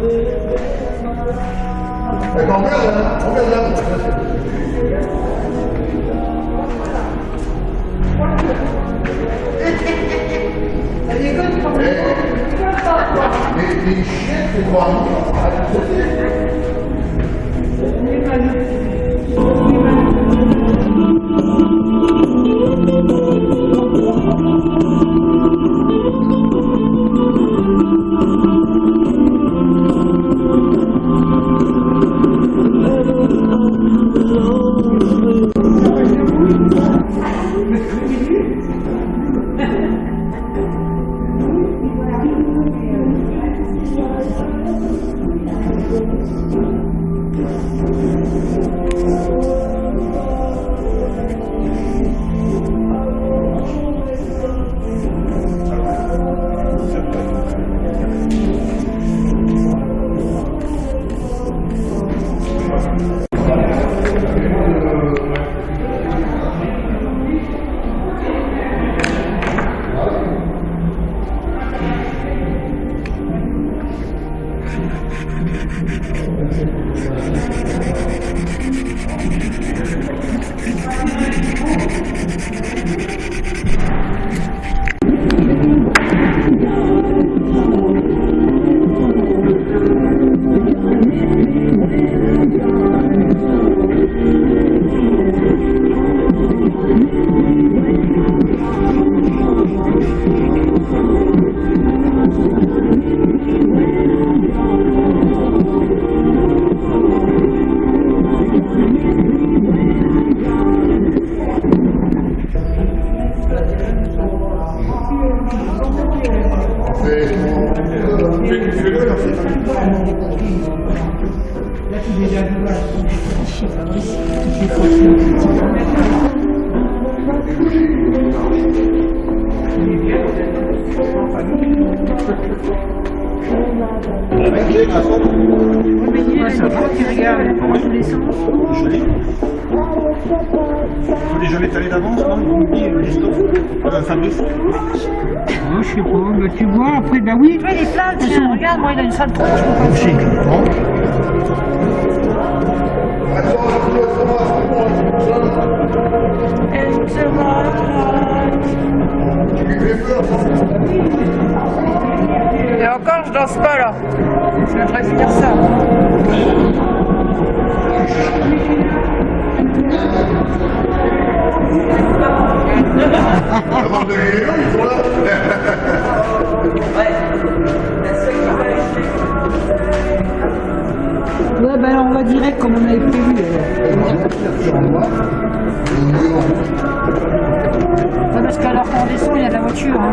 哎，搞不要人，搞不要人，你跟你你你学不光，还不是？やっぱり。Ça va, tu regardes dans tous les sens. Joli. Faut déjà l'étaler d'avance, non? Vous me dites, Christophe euh, Fabrice je sais pas, tu vois, après, bah oui. Tu vois, regarde, moi, il a une tronche. C'est bon. Et danse pas, là. Je devrais finir ça. Ouais, alors on va direct comme on avait prévu. Ouais, parce qu'alors qu'on descend, il y a de la voiture. Hein.